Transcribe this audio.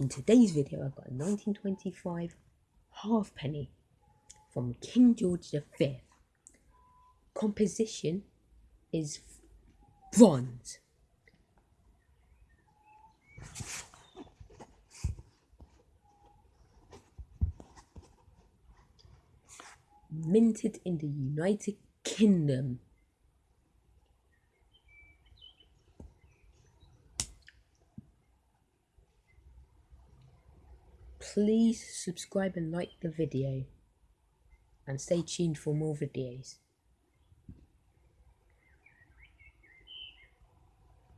In today's video, I've got a 1925 halfpenny from King George V. Composition is bronze. Minted in the United Kingdom. Please subscribe and like the video and stay tuned for more videos.